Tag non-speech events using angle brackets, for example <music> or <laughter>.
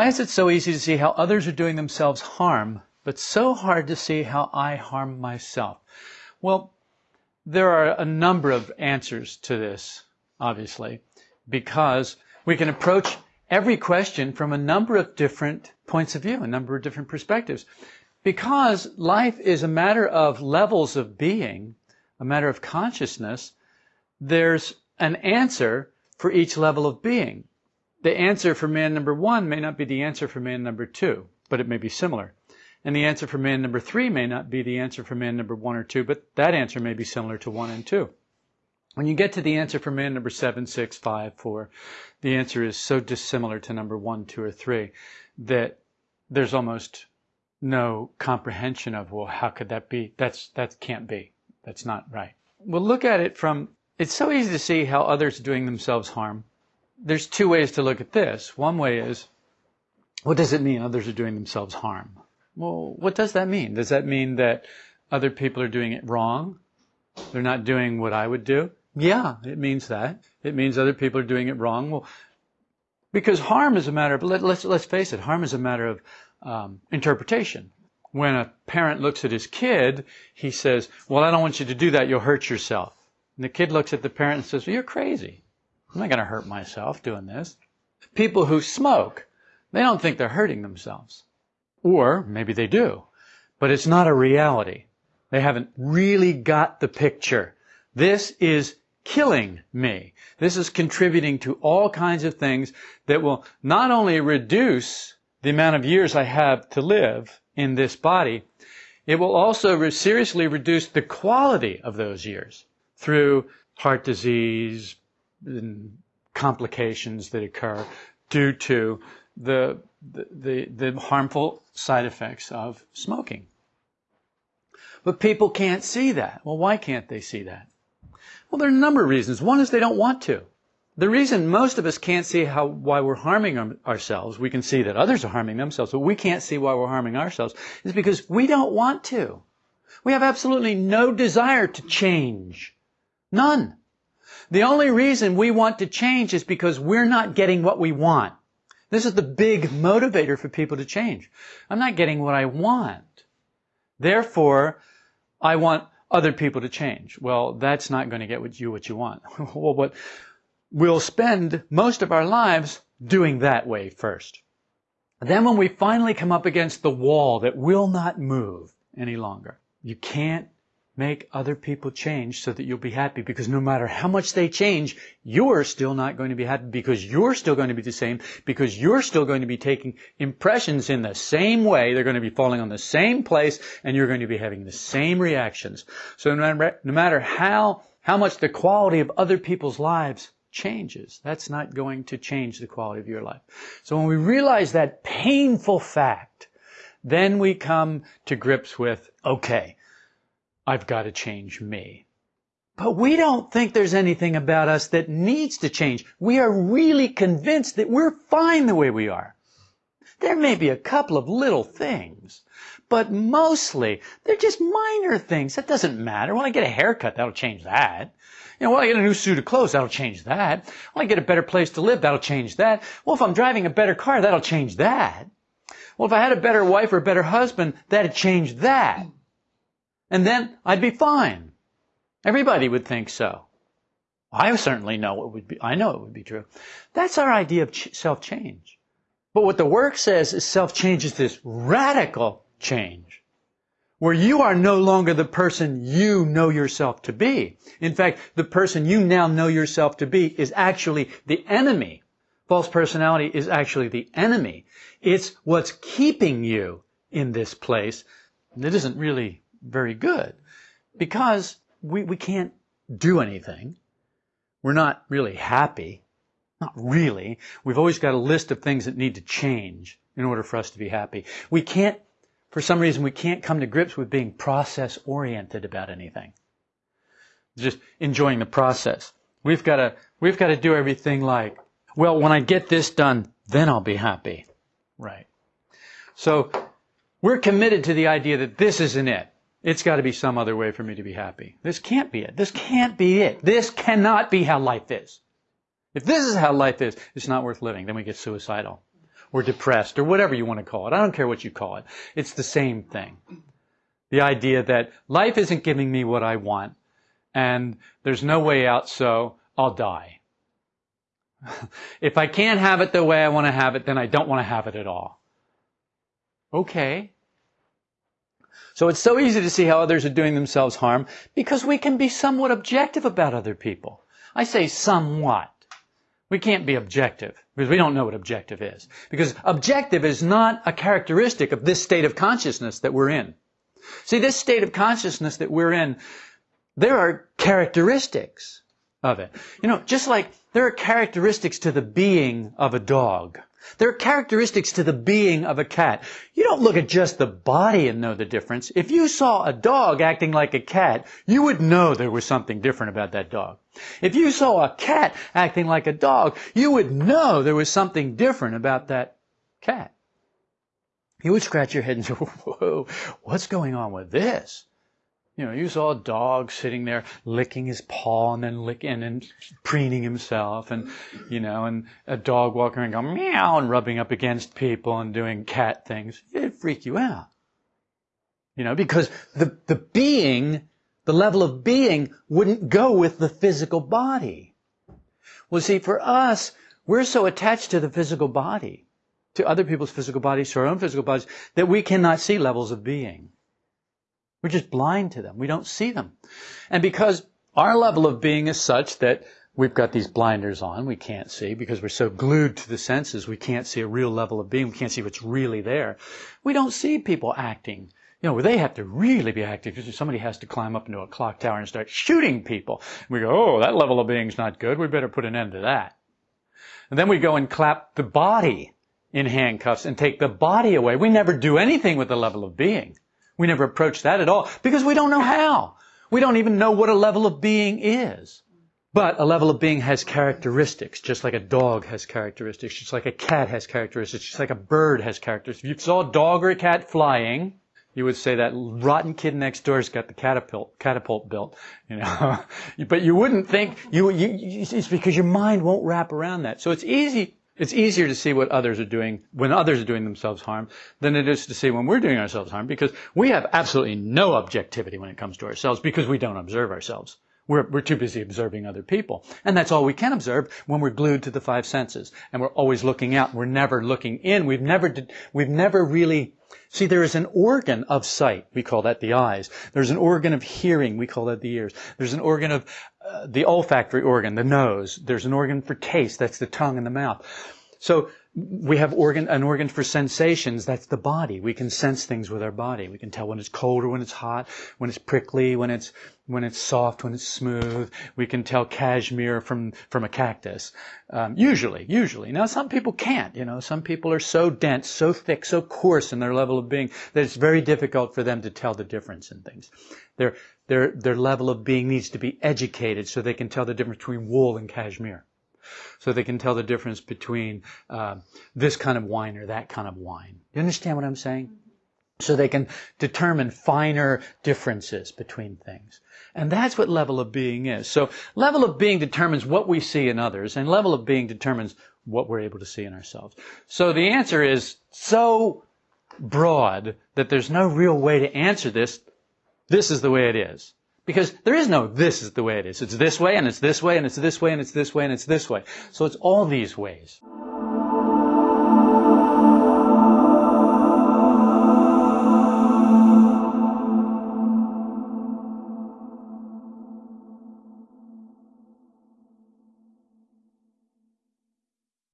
Why is it so easy to see how others are doing themselves harm, but so hard to see how I harm myself? Well, there are a number of answers to this, obviously, because we can approach every question from a number of different points of view, a number of different perspectives. Because life is a matter of levels of being, a matter of consciousness, there's an answer for each level of being. The answer for man number one may not be the answer for man number two, but it may be similar. And the answer for man number three may not be the answer for man number one or two, but that answer may be similar to one and two. When you get to the answer for man number seven, six, five, four, the answer is so dissimilar to number one, two, or three that there's almost no comprehension of, well, how could that be? That's, that can't be. That's not right. We'll look at it from, it's so easy to see how others are doing themselves harm. There's two ways to look at this. One way is, what does it mean others are doing themselves harm? Well, what does that mean? Does that mean that other people are doing it wrong? They're not doing what I would do? Yeah, it means that. It means other people are doing it wrong. Well, because harm is a matter of, let, us let's, let's face it, harm is a matter of um, interpretation. When a parent looks at his kid, he says, well, I don't want you to do that, you'll hurt yourself. And the kid looks at the parent and says, well, you're crazy. I'm not going to hurt myself doing this. People who smoke, they don't think they're hurting themselves. Or maybe they do, but it's not a reality. They haven't really got the picture. This is killing me. This is contributing to all kinds of things that will not only reduce the amount of years I have to live in this body, it will also seriously reduce the quality of those years through heart disease complications that occur due to the, the, the, harmful side effects of smoking. But people can't see that. Well, why can't they see that? Well, there are a number of reasons. One is they don't want to. The reason most of us can't see how, why we're harming ourselves, we can see that others are harming themselves, but we can't see why we're harming ourselves, is because we don't want to. We have absolutely no desire to change. None. The only reason we want to change is because we're not getting what we want. This is the big motivator for people to change. I'm not getting what I want. Therefore, I want other people to change. Well, that's not going to get you what you want. <laughs> well, what we'll spend most of our lives doing that way first. Then when we finally come up against the wall that will not move any longer, you can't make other people change so that you'll be happy because no matter how much they change, you're still not going to be happy because you're still going to be the same because you're still going to be taking impressions in the same way. They're going to be falling on the same place and you're going to be having the same reactions. So no matter, how, how much the quality of other people's lives changes, that's not going to change the quality of your life. So when we realize that painful fact, then we come to grips with, okay, I've got to change me. But we don't think there's anything about us that needs to change. We are really convinced that we're fine the way we are. There may be a couple of little things, but mostly they're just minor things. That doesn't matter. When I get a haircut, that'll change that. You know, when I get a new suit of clothes, that'll change that. When I get a better place to live, that'll change that. Well, if I'm driving a better car, that'll change that. Well, if I had a better wife or a better husband, that'd change that and then I'd be fine. Everybody would think so. I certainly know it would be, I know it would be true. That's our idea of ch- self-change. But what the work says is self-change is this radical change where you are no longer the person you know yourself to be. In fact, the person you now know yourself to be is actually the enemy. False personality is actually the enemy. It's what's keeping you in this place. It isn't really very good because we, we can't do anything. We're not really happy. Not really. We've always got a list of things that need to change in order for us to be happy. We can't, for some reason, we can't come to grips with being process oriented about anything. Just enjoying the process. We've got to, we've got to do everything like, well, when I get this done, then I'll be happy. Right. So, we're committed to the idea that this isn't it. It's got to be some other way for me to be happy. This can't be it. This can't be it. This cannot be how life is. If this is how life is, it's not worth living. Then we get suicidal. or depressed or whatever you want to call it. I don't care what you call it. It's the same thing. The idea that life isn't giving me what I want and there's no way out, so I'll die. <laughs> if I can't have it the way I want to have it, then I don't want to have it at all. Okay. So it's so easy to see how others are doing themselves harm because we can be somewhat objective about other people. I say somewhat. We can't be objective because we don't know what objective is. Because objective is not a characteristic of this state of consciousness that we're in. See, this state of consciousness that we're in, there are characteristics of it. You know, just like there are characteristics to the being of a dog. There are characteristics to the being of a cat. You don't look at just the body and know the difference. If you saw a dog acting like a cat, you would know there was something different about that dog. If you saw a cat acting like a dog, you would know there was something different about that cat. You would scratch your head and say, <laughs> whoa, what's going on with this? You know, you saw a dog sitting there licking his paw and then licking and preening himself and, you know, and a dog walking around going meow and rubbing up against people and doing cat things. It'd freak you out. You know, because the, the being, the level of being wouldn't go with the physical body. Well, see, for us, we're so attached to the physical body, to other people's physical bodies, to our own physical bodies, that we cannot see levels of being. We're just blind to them. We don't see them. And because our level of being is such that we've got these blinders on, we can't see because we're so glued to the senses, we can't see a real level of being, we can't see what's really there. We don't see people acting. You know, they have to really be active somebody has to climb up into a clock tower and start shooting people. We go, oh, that level of being's not good. We better put an end to that. And then we go and clap the body in handcuffs and take the body away. We never do anything with the level of being. We never approach that at all because we don't know how. We don't even know what a level of being is. But a level of being has characteristics, just like a dog has characteristics, just like a cat has characteristics, just like a bird has characteristics. If you saw a dog or a cat flying, you would say that rotten kid next door's got the catapult, catapult built, you know. <laughs> but you wouldn't think, you, you, it's because your mind won't wrap around that. So it's easy it's easier to see what others are doing when others are doing themselves harm than it is to see when we're doing ourselves harm because we have absolutely no objectivity when it comes to ourselves because we don't observe ourselves. We're, we're too busy observing other people. And that's all we can observe when we're glued to the five senses. And we're always looking out. We're never looking in. We've never, we've never really, see, there is an organ of sight. We call that the eyes. There's an organ of hearing. We call that the ears. There's an organ of uh, the olfactory organ, the nose. There's an organ for taste. That's the tongue and the mouth. So we have organ, an organ for sensations. That's the body. We can sense things with our body. We can tell when it's cold or when it's hot, when it's prickly, when it's, when it's soft, when it's smooth. We can tell cashmere from, from a cactus. Um, usually, usually. Now some people can't, you know, some people are so dense, so thick, so coarse in their level of being that it's very difficult for them to tell the difference in things. Their, their, their level of being needs to be educated so they can tell the difference between wool and cashmere. So they can tell the difference between uh, this kind of wine or that kind of wine. You understand what I'm saying? So they can determine finer differences between things. And that's what level of being is. So level of being determines what we see in others, and level of being determines what we're able to see in ourselves. So the answer is so broad that there's no real way to answer this. This is the way it is. Because there is no this is the way it is. It's this way and it's this way and it's this way and it's this way and it's this way. So it's all these ways.